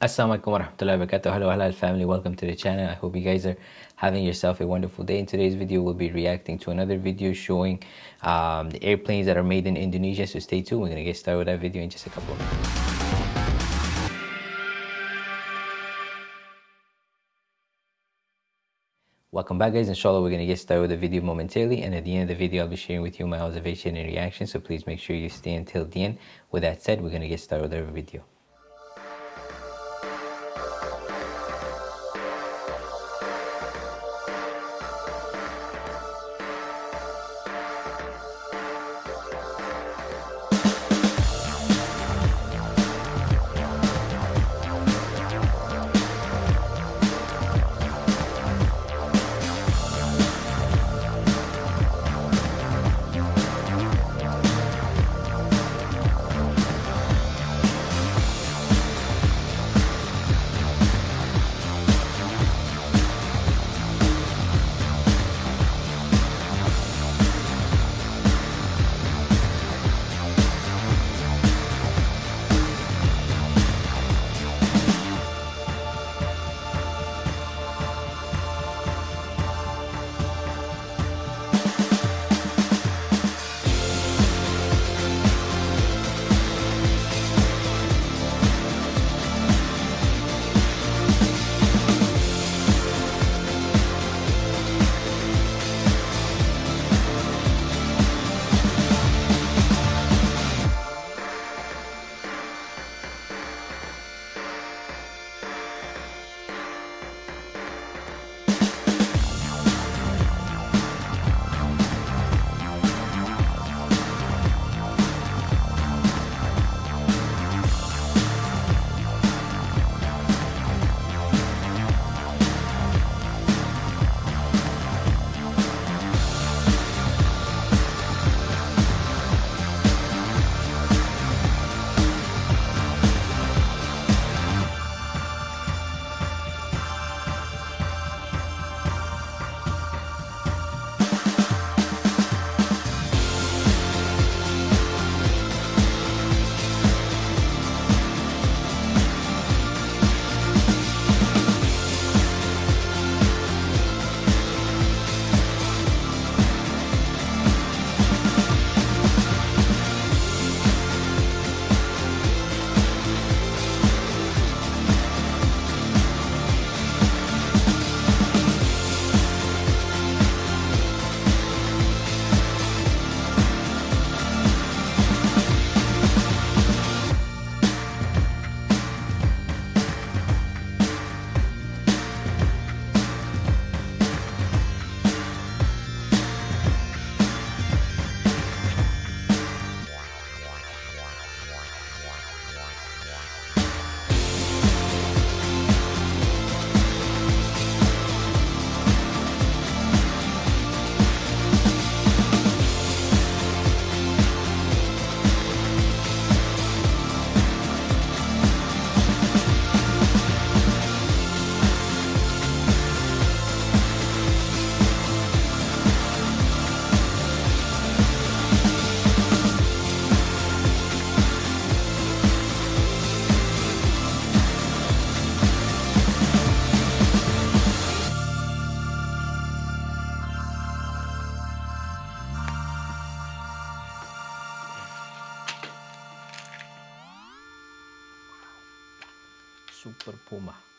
Assalamualaikum warahmatullahi wabarakatuh. Hello halal family, welcome to the channel. I hope you guys are having yourself a wonderful day. In today's video, we'll be reacting to another video showing um, the airplanes that are made in Indonesia. So stay tuned. We're gonna get started with that video in just a couple of minutes. Welcome back guys, inshallah we're going to get started with the video momentarily and at the end of the video I'll be sharing with you my observation and reaction so please make sure you stay until the end. With that said, we're going to get started with our video. Super Puma.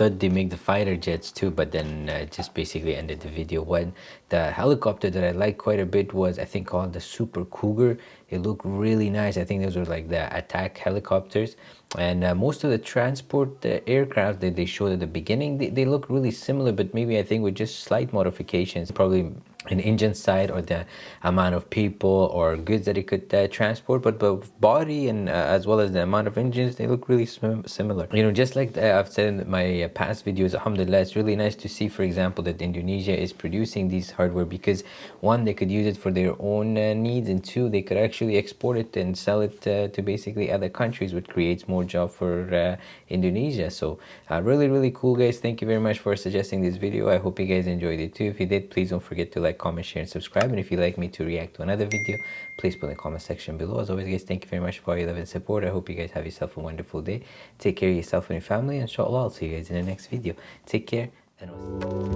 Thought they make the fighter jets too, but then uh, just basically ended the video. When the helicopter that I liked quite a bit was, I think, called the Super Cougar. It looked really nice. I think those were like the attack helicopters. And uh, most of the transport the aircraft that they showed at the beginning, they, they look really similar, but maybe I think with just slight modifications. Probably an engine side or the amount of people or goods that it could uh, transport but the body and uh, as well as the amount of engines they look really similar. You know just like uh, i've said in my uh, past videos alhamdulillah it's really nice to see for example that indonesia is producing these hardware because one they could use it for their own uh, needs and two they could actually export it and sell it uh, to basically other countries which creates more job for indonesia. So really really cool guys. Thank you very much for suggesting this video. I hope you guys enjoyed it too. If you did please don't forget to like, comment, share, and subscribe. And if you'd like me to react to another video, please put in the comment section below. As always, guys, thank you very much for your love and support. I hope you guys have yourself a wonderful day. Take care of yourself and your family. And inshallah, I'll see you guys in the next video. Take care and